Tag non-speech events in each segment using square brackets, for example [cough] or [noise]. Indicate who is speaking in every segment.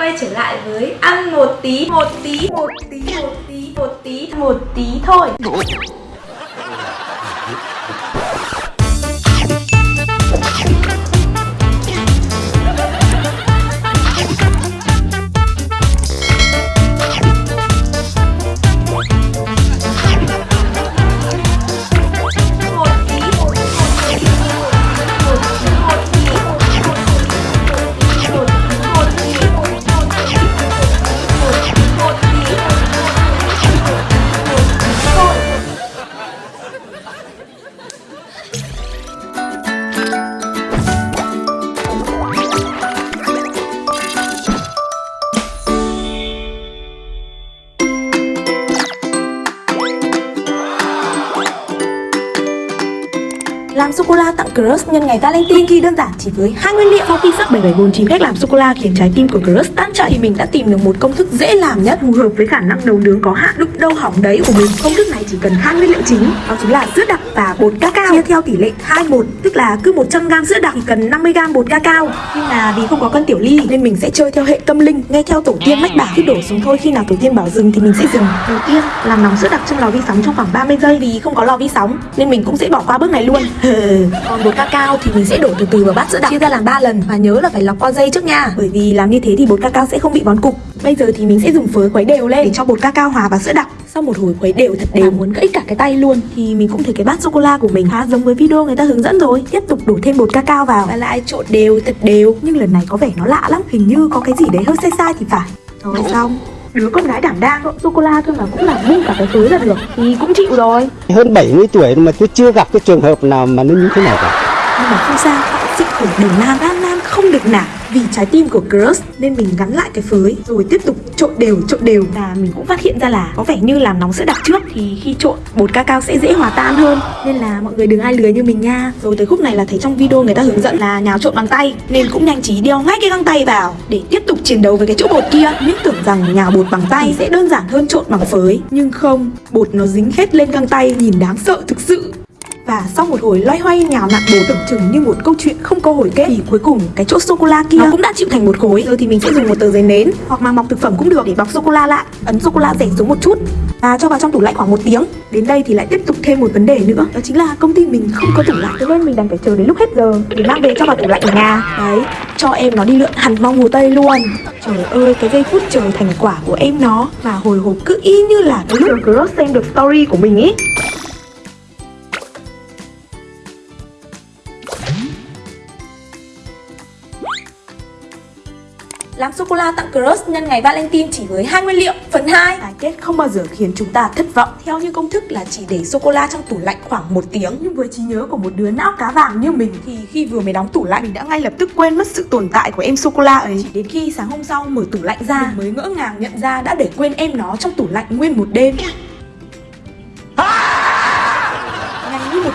Speaker 1: quay trở lại với ăn một tí, một tí, một tí, một tí, một tí, một tí, một tí thôi. Làm sô-cô-la tặng crush nhân ngày Valentine Kỳ đơn giản chỉ với hai nguyên liệu. Sau khi search 7749 cách làm sô-cô-la khiến trái tim của crush tan chảy Thì mình đã tìm được một công thức dễ làm nhất. Phù hợp với khả năng nấu nướng có hạn, lúc đâu hỏng đấy của mình. Công thức này chỉ cần hai nguyên liệu chính, Đó chính là sữa đặc và bột cacao. Chia theo tỷ lệ 2-1 Tức là cứ 100g sữa đặc thì cần 50g bột cacao. Nhưng mà vì không có cân tiểu ly Nên mình sẽ chơi theo hệ tâm linh, Nghe theo tổ tiên mách bảo. Cứ đổ xuống thôi, Khi nào tổ tiên bảo dừng thì mình sẽ dừng. Đầu tiên, làm nóng sữa đặc trong lò vi sóng trong khoảng 30 giây. Vì không có lò vi sóng, Nên mình cũng sẽ bỏ qua bước này luôn. [laughs] còn bột cacao thì mình sẽ đổ từ từ vào bát sữa đặc. Chia ra làm 3 lần và nhớ là phải lọc qua dây trước nha. Bởi vì làm như thế thì bột cacao sẽ không bị vón cục. Bây giờ thì mình sẽ dùng phới khuấy đều lên để cho bột cacao hòa vào sữa đặc. Sau một hồi khuấy đều thật đều muốn gãy cả cái tay luôn thì mình cũng thấy cái bát sô cô la của mình khá giống với video người ta hướng dẫn rồi. Tiếp tục đổ thêm bột cacao vào. Và lại trộn đều thật đều. Nhưng lần này có vẻ nó lạ lắm hình như có cái gì đấy hơi sai sai thì phải. Rồi xong đứa con gái đảm đang sô cô la thôi mà cũng làm ngu cả cái phới ra được thì cũng chịu rồi.
Speaker 2: Hơn 70 tuổi mà tôi chưa gặp cái trường hợp nào mà nó như thế này cả.
Speaker 1: Nhưng mà không sao sự khổ đường nam an nan không được nản vì trái tim của crush, nên mình gắn lại cái phới, rồi tiếp tục trộn đều trộn đều. Và mình cũng phát hiện ra là có vẻ như làm nóng sữa đặc trước, thì khi trộn, bột cacao sẽ dễ hòa tan hơn. Nên là mọi người đừng ai lười như mình nha. Rồi tới khúc này là thấy trong video người ta hướng dẫn là nhào trộn bằng tay, nên cũng nhanh trí đeo ngay cái găng tay vào để tiếp tục chiến đấu với cái chỗ bột kia. Những tưởng rằng nhào bột bằng tay sẽ đơn giản hơn trộn bằng phới. Nhưng không, bột nó dính hết lên găng tay, nhìn đáng sợ thực sự và sau một hồi loay hoay nhào nặn bột tưởng chừng như một câu chuyện không có hồi kết thì cuối cùng cái chỗ sô cô la kia nó cũng đã chịu thành một khối. Giờ thì mình sẽ dùng một tờ giấy nến hoặc mà mọc thực phẩm cũng được để bọc sô cô la lại ấn sô cô la rẻ xuống một chút. Và cho vào trong tủ lạnh khoảng một tiếng. Đến đây thì lại tiếp tục thêm một vấn đề nữa. Đó chính là công ty mình không có tủ lạnh. Cho nên mình đành phải chờ đến lúc hết giờ. Để mang về cho vào tủ lạnh ở nhà. Đấy cho em nó đi lượn hẳn vòng hồ tây luôn. Trời ơi cái giây phút chờ thành quả của em nó. Và hồi hộp cứ y như là cái lúc Cross xem được story của mình ý Làm sô-cô-la tặng crush nhân ngày Valentine chỉ với hai nguyên liệu. Phần 2, cái kết không bao giờ khiến chúng ta thất vọng. Theo như công thức là chỉ để sô-cô-la trong tủ lạnh khoảng một tiếng. Nhưng với trí nhớ của một đứa não cá vàng như mình thì khi vừa mới đóng tủ lạnh mình đã ngay lập tức quên mất sự tồn tại của em sô-cô-la ấy. Chỉ đến khi sáng hôm sau mở tủ lạnh ra mình mới ngỡ ngàng nhận ra đã để quên em nó trong tủ lạnh nguyên một đêm. Một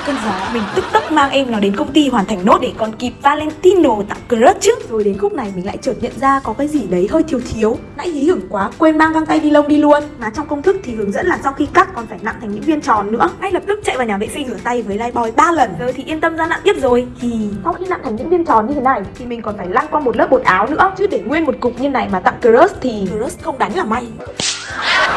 Speaker 1: cơn gió Mình tức tốc mang em nó đến công ty hoàn thành nốt Để còn kịp Valentino tặng crush chứ. Rồi đến khúc này mình lại chợt nhận ra Có cái gì đấy hơi thiếu thiếu. Nãy hí hửng quá quên mang găng tay ni lông đi luôn. Mà trong công thức thì hướng dẫn là sau khi cắt Còn phải nặn thành những viên tròn nữa. Ngay lập tức chạy vào nhà vệ sinh rửa tay với Lifebuoy 3 lần. Giờ thì yên tâm ra nặn tiếp rồi. Thì sau khi nặn thành những viên tròn như thế này Thì mình còn phải lăn qua một lớp bột áo nữa. Chứ để nguyên một cục như này mà tặng crush Thì crush không đánh là may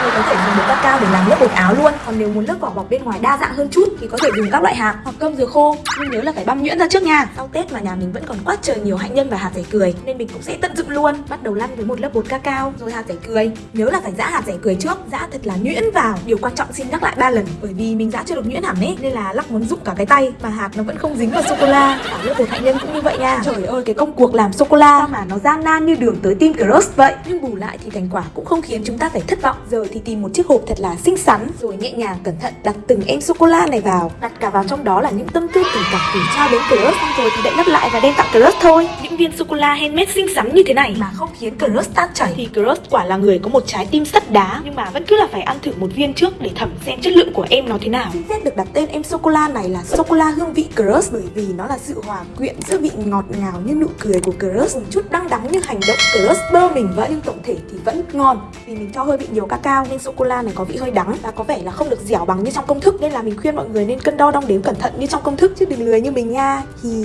Speaker 1: mình có thể dùng bột cacao để làm lớp bột áo luôn. Còn nếu muốn lớp vỏ bọc bên ngoài đa dạng hơn chút Thì có thể dùng các loại hạt hoặc cơm dừa khô. Nhưng nhớ là phải băm nhuyễn ra trước nha. Sau Tết mà nhà mình vẫn còn quá trời nhiều hạnh nhân và hạt rẻ cười, Nên mình cũng sẽ tận dụng luôn. Bắt đầu lăn với một lớp bột cacao rồi hạt rẻ cười. Nhớ là phải giã hạt rẻ cười trước, Giã thật là nhuyễn vào. Điều quan trọng xin nhắc lại ba lần, Bởi vì mình giã chưa được nhuyễn hẳn ấy, Nên là lắc muốn dụng cả cái tay, Mà hạt nó vẫn không dính vào sô-cô-la. Cả lớp bột hạnh nhân cũng như vậy nha. Trời ơi, cái công cuộc làm sô-cô-la mà nó gian nan như đường tới tim crush vậy. Nhưng bù lại thì thành quả cũng không khiến chúng ta phải thất vọng. Giờ thì tìm một chiếc hộp thật là xinh xắn, rồi nhẹ nhàng cẩn thận đặt từng em sô cô la này vào. Đặt cả vào trong đó là những tâm tư tình cảm gửi trao đến crush. Xong rồi thì đậy nắp lại và đem tặng crush thôi. Những viên sô cô la handmade xinh xắn như thế này mà không khiến crush tan chảy. Thì crush quả là người có một trái tim sắt đá, nhưng mà vẫn cứ là phải ăn thử một viên trước để thẩm xem chất lượng của em nó thế nào. Xin phép được đặt tên em sô cô la này là sô cô la hương vị crush bởi vì nó là sự hòa quyện giữa vị ngọt ngào như nụ cười của crush, một chút đắng đắng như hành động crush bơ mình vậy. Nhưng tổng thể thì vẫn ngon vì mình cho hơi bị nhiều cacao nên sô cô la này có vị hơi đắng và có vẻ là không được dẻo bằng như trong công thức. Nên là mình khuyên mọi người nên cân đo đong đếm cẩn thận như trong công thức, chứ đừng lười như mình nha. Thì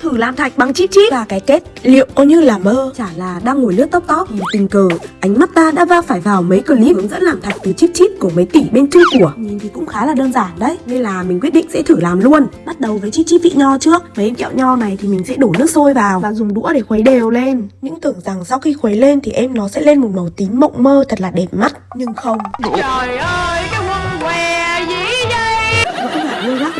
Speaker 1: thử
Speaker 3: làm thạch bằng chip chip. Và cái kết liệu có như là mơ? Chả là đang ngồi lướt tóc tóc. Nhìn tình cờ ánh mắt ta đã va phải vào mấy clip hướng dẫn làm thạch từ chip chip của mấy tỷ bên chung của. Nhìn thì cũng khá là đơn giản đấy. Nên là mình quyết định sẽ thử làm luôn. Bắt đầu với chip chip vị nho trước. Mấy em kẹo nho này thì mình sẽ đổ nước sôi vào và dùng đũa để khuấy đều lên. Những tưởng rằng sau khi khuấy lên thì em nó sẽ lên một màu tím mộng mơ thật là đẹp mắt. Nhưng không.
Speaker 4: Trời ơi, cái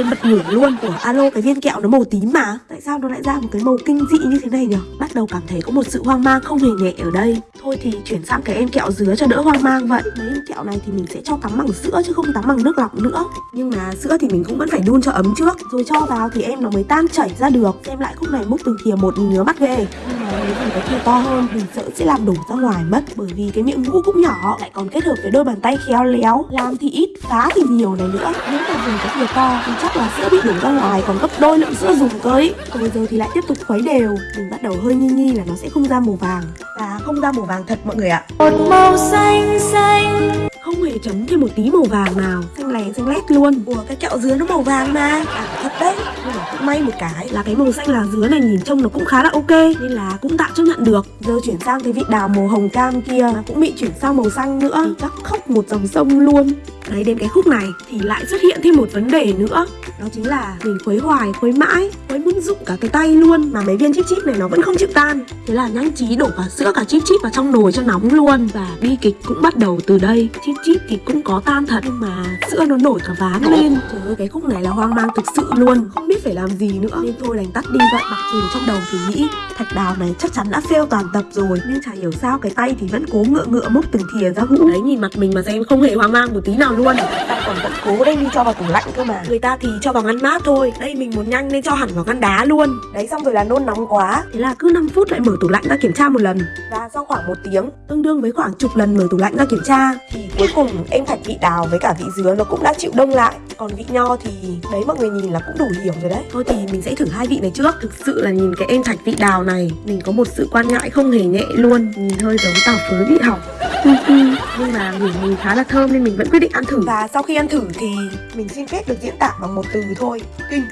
Speaker 3: phải bật ngửa luôn của alo cái viên kẹo nó màu tím mà. Tại sao nó lại ra một cái màu kinh dị như thế này nhỉ bắt đầu cảm thấy có một sự hoang mang không hề nhẹ ở đây. Thôi thì chuyển sang cái em kẹo dứa cho đỡ hoang mang vậy. Mấy em kẹo này thì mình sẽ cho tắm bằng sữa chứ không tắm bằng nước lọc nữa. Nhưng mà sữa thì mình cũng vẫn phải đun cho ấm trước. Rồi cho vào thì em nó mới tan chảy ra được. Xem lại khúc này múc từng thìa một ngứa mắt ghê nhưng mà nếu dùng cái thìa to hơn. Mình sợ sẽ làm đổ ra ngoài mất bởi vì cái miệng ngũ cũng nhỏ lại còn kết hợp với đôi bàn tay khéo léo làm thì ít phá thì nhiều này nữa. Nếu mà dùng cái thìa to thì chắc là sữa bị đổ ra ngoài còn gấp đôi lượng sữa dùng cơ ấy còn bây giờ thì lại tiếp tục khuấy đều. Mình bắt đầu hơi nghi nghi là nó sẽ không ra màu vàng. Và không ra màu vàng thật mọi người ạ.
Speaker 4: Một màu xanh
Speaker 3: chấm thêm một tí màu vàng nào. Xanh lè xanh lét luôn. Ủa cái kẹo dứa nó màu vàng mà. À thật đấy. Nhưng mà cũng may một cái là cái màu xanh là dứa này nhìn trông nó cũng khá là ok nên là cũng tạm chấp nhận được. Giờ chuyển sang cái vị đào màu hồng cam kia. Mà cũng bị chuyển sang màu xanh nữa. Thì chắc khóc một dòng sông luôn đấy đến cái khúc này thì lại xuất hiện thêm một vấn đề nữa. Đó chính là mình khuấy hoài khuấy mãi khuấy muốn rụng cả cái tay luôn mà mấy viên chip chip này nó vẫn không chịu tan. Thế là nhanh trí đổ cả sữa cả chip chip vào trong nồi cho nóng luôn. Và bi kịch cũng bắt đầu từ đây. Chip chip thì cũng có tan thật nhưng mà sữa nó nổi cả ván lên. Trời ơi cái khúc này là hoang mang thực sự luôn. Không biết phải làm gì nữa. Nên thôi đành tắt đi vậy. Mặc dù trong đầu thì nghĩ thạch đào này chắc chắn đã fail toàn tập rồi. Nhưng chả hiểu sao cái tay thì vẫn cố ngựa ngựa múc từng thìa ra hũ. Đấy nhìn mặt mình mà xem không hề hoang mang một tí nào luôn ta còn vẫn cố đem đi cho vào tủ lạnh cơ mà. Người ta thì cho vào ngăn mát thôi. Đây mình muốn nhanh nên cho hẳn vào ngăn đá luôn. Đấy xong rồi là nôn nóng quá. Thế là cứ 5 phút lại mở tủ lạnh ra kiểm tra một lần. Và sau khoảng một tiếng tương đương với khoảng chục lần mở tủ lạnh ra kiểm tra. thì cuối cùng em thạch vị đào với cả vị dứa nó cũng đã chịu đông lại. Còn vị nho thì đấy mọi người nhìn là cũng đủ hiểu rồi đấy. Thôi thì mình sẽ thử hai vị này trước. Thực sự là nhìn cái em thạch vị đào này mình có một sự quan ngại không hề nhẹ luôn. Nhìn hơi giống tàu phớ bị hỏng nhưng mà ngửi mùi khá là thơm nên mình vẫn quyết định ăn thử. Và sau khi ăn thử thì mình xin phép được diễn tả bằng một từ thôi. Kinh.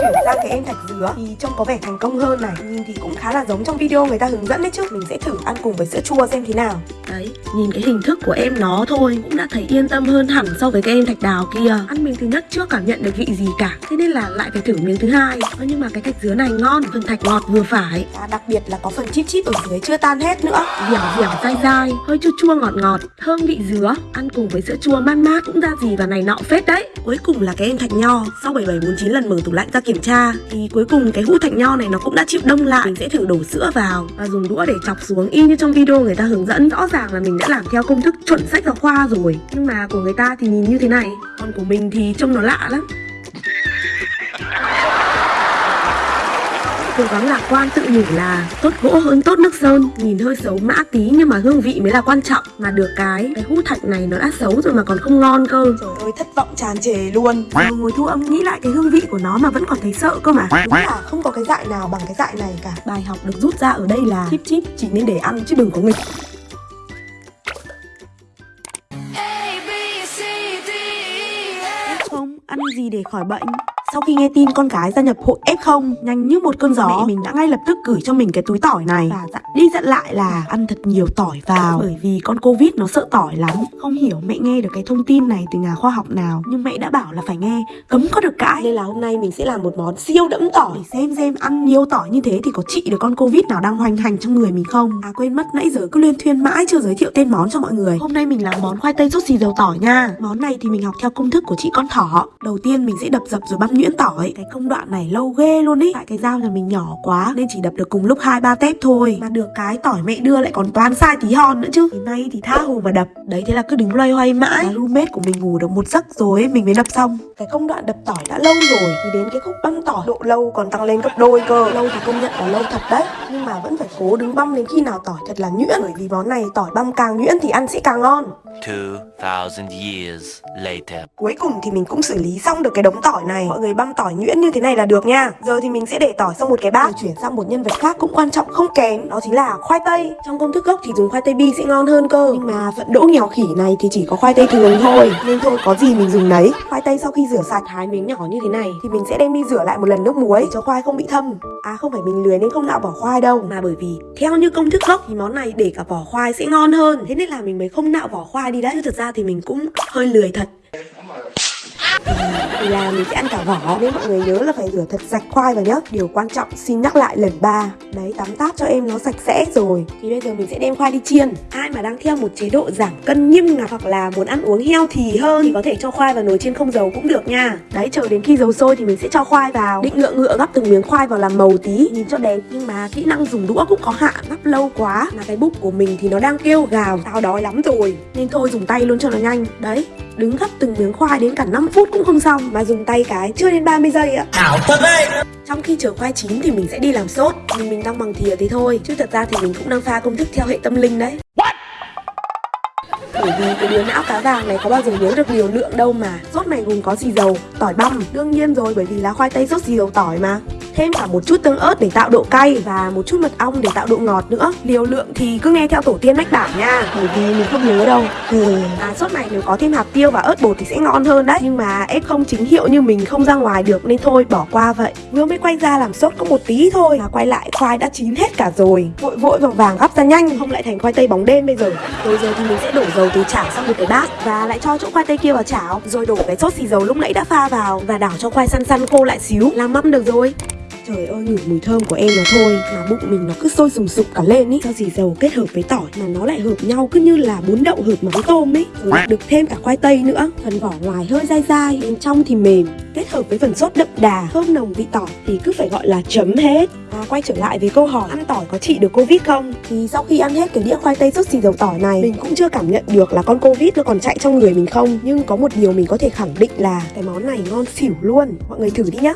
Speaker 3: Chuyển sang cái em thạch dứa thì trông có vẻ thành công hơn này. Nhìn thì cũng khá là giống trong video người ta hướng dẫn đấy chứ. Mình sẽ thử ăn cùng với sữa chua xem thế nào. Đấy nhìn cái hình thức của em nó thôi. Cũng đã thấy yên tâm hơn hẳn so với cái em thạch đào kia. Ăn miếng thứ nhất chưa cảm nhận được vị gì cả. Thế nên là lại phải thử miếng thứ hai. Nhưng mà cái thạch dứa này ngon phần thạch ngọt vừa phải. Và đặc biệt là có phần chip chip ở dưới chưa tan hết nữa. Dẻo dẻo dai dai. Hơi chua chua ngọt ngọt, thơm vị dứa, ăn cùng với sữa chua mát mát cũng ra gì và này nọ phết đấy. Cuối cùng là cái em thạch nho, sau 7749 lần mở tủ lạnh ra kiểm tra, thì cuối cùng cái hũ thạch nho này nó cũng đã chịu đông lại. Mình sẽ thử đổ sữa vào và dùng đũa để chọc xuống, y như trong video người ta hướng dẫn rõ ràng là mình đã làm theo công thức chuẩn sách giáo khoa rồi. Nhưng mà của người ta thì nhìn như thế này còn của mình thì trông nó lạ lắm. Cố gắng lạc quan tự nhủ là tốt gỗ hơn tốt nước sơn. Nhìn hơi xấu mã tí nhưng mà hương vị mới là quan trọng. Mà được cái cái hút thạch này nó đã xấu rồi mà còn không ngon cơ. Trời ơi thất vọng tràn trề luôn. Vừa ngồi thu âm nghĩ lại cái hương vị của nó mà vẫn còn thấy sợ cơ mà. Đúng là không có cái dại nào bằng cái dại này cả. Bài học được rút ra ở đây là chip chip chỉ nên để ăn chứ đừng có nghịch.
Speaker 4: E,
Speaker 3: không ăn gì để khỏi bệnh sau khi nghe tin con gái gia nhập hội F0 nhanh như một cơn gió mẹ mình đã ngay lập tức gửi cho mình cái túi tỏi này. Và dặn đi dặn lại là ăn thật nhiều tỏi vào. Bởi vì con Covid nó sợ tỏi lắm. Không hiểu mẹ nghe được cái thông tin này từ nhà khoa học nào nhưng mẹ đã bảo là phải nghe cấm có được cãi. Nên là hôm nay mình sẽ làm một món siêu đẫm tỏi. Để xem xem ăn nhiều tỏi như thế thì có trị được con Covid nào đang hoành hành trong người mình không. À quên mất nãy giờ cứ liên thuyên mãi chưa giới thiệu tên món cho mọi người. Hôm nay mình làm món khoai tây sốt xì dầu tỏi nha. Món này thì mình học theo công thức của chị con thỏ. Đầu tiên mình sẽ đập dập rồi băm nhuyễn tỏi cái công đoạn này lâu ghê luôn ý. Tại cái dao nhà mình nhỏ quá nên chỉ đập được cùng lúc hai ba tép thôi. Mà được cái tỏi mẹ đưa lại còn toán sai tí hon nữa chứ. Đến nay thì tha hồ mà đập. Đấy thế là cứ đứng loay hoay mãi. Và roommate của mình ngủ được một giấc rồi mình mới đập xong. Cái công đoạn đập tỏi đã lâu rồi thì đến cái khúc băm tỏi độ lâu còn tăng lên gấp đôi cơ. Lâu thì công nhận là lâu thật đấy. Nhưng mà vẫn phải cố đứng băm đến khi nào tỏi thật là nhuyễn. Bởi vì món này tỏi băm càng nhuyễn thì ăn sẽ càng ngon.
Speaker 5: 2,000 years later.
Speaker 3: Cuối cùng thì mình cũng xử lý xong được cái đống tỏi này. Mọi người băm tỏi nhuyễn như thế này là được nha. Giờ thì mình sẽ để tỏi sang một cái bát. Rồi chuyển sang một nhân vật khác cũng quan trọng không kém. Đó chính là khoai tây. Trong công thức gốc thì dùng khoai tây bi sẽ ngon hơn cơ. Nhưng mà phận đỗ nghèo khỉ này thì chỉ có khoai tây thường thôi. Nên thôi có gì mình dùng nấy. Khoai tây sau khi rửa sạch thái miếng nhỏ như thế này Thì mình sẽ đem đi rửa lại một lần nước muối để cho khoai không bị thâm. À không phải mình lười nên không nạo vỏ khoai đâu. Mà bởi vì theo như công thức gốc thì món này để cả vỏ khoai sẽ ngon hơn. Thế nên là mình mới không nạo vỏ khoai đi đấy. Chứ thật ra thì mình cũng hơi lười thật thì là mình sẽ ăn cả vỏ nên mọi người nhớ là phải rửa thật sạch khoai vào nhá. Điều quan trọng, xin nhắc lại lần ba. Đấy, tắm táp cho em nó sạch sẽ rồi. Thì bây giờ mình sẽ đem khoai đi chiên. Ai mà đang theo một chế độ giảm cân nghiêm ngặt hoặc là muốn ăn uống heo thì hơn thì có thể cho khoai vào nồi chiên không dầu cũng được nha. Đấy, chờ đến khi dầu sôi thì mình sẽ cho khoai vào. Định ngựa ngựa gắp từng miếng khoai vào làm màu tí, nhìn cho đẹp. Nhưng mà kỹ năng dùng đũa cũng có hạn, gắp lâu quá. Mà cái bụng của mình thì nó đang kêu gào tao đói lắm rồi. Nên thôi dùng tay luôn cho nó nhanh. Đấy đứng gấp từng miếng khoai đến cả 5 phút cũng không xong mà dùng tay cái chưa đến 30 giây ạ.
Speaker 4: Ảo thật đấy.
Speaker 3: Trong khi chờ khoai chín thì mình sẽ đi làm sốt nhưng mình đang bằng thìa thế thôi chứ thật ra thì mình cũng đang pha công thức theo hệ tâm linh đấy. Bởi vì cái đứa não cá vàng này có bao giờ nhớ được liều lượng đâu mà sốt này gồm có xì dầu tỏi băm. Đương nhiên rồi bởi vì là khoai tây sốt xì dầu tỏi mà thêm cả một chút tương ớt để tạo độ cay và một chút mật ong để tạo độ ngọt nữa. Liều lượng thì cứ nghe theo tổ tiên mách bảo nha. Bởi vì mình không nhớ đâu. Ừ. à sốt này nếu có thêm hạt tiêu và ớt bột thì sẽ ngon hơn đấy. Nhưng mà ép không chính hiệu như mình không ra ngoài được nên thôi bỏ qua vậy. Vừa mới quay ra làm sốt có một tí thôi mà quay lại khoai đã chín hết cả rồi. Vội vội vàng vàng gắp ra nhanh không lại thành khoai tây bóng đêm bây giờ. Rồi giờ thì mình sẽ đổ dầu từ chảo sang một cái bát và lại cho chỗ khoai tây kia vào chảo. Rồi đổ cái sốt xì dầu lúc nãy đã pha vào và đảo cho khoai săn săn khô lại xíu. Làm mâm được rồi Trời ơi ngửi mùi thơm của em nó thôi. Mà bụng mình nó cứ sôi sùng sục cả lên ý. Do xì dầu kết hợp với tỏi Mà nó lại hợp nhau cứ như là bún đậu hợp mắm tôm ấy Rồi được thêm cả khoai tây nữa. Phần vỏ ngoài hơi dai dai Bên trong thì mềm. Kết hợp với phần sốt đậm đà Thơm nồng vị tỏi Thì cứ phải gọi là chấm hết. À, quay trở lại với câu hỏi ăn tỏi có trị được Covid không? Thì sau khi ăn hết cái đĩa khoai tây sốt xì dầu tỏi này Mình cũng chưa cảm nhận được là con Covid nó còn chạy trong người mình không. Nhưng có một điều mình có thể khẳng định là cái món này ngon xỉu luôn. Mọi người thử đi nhá.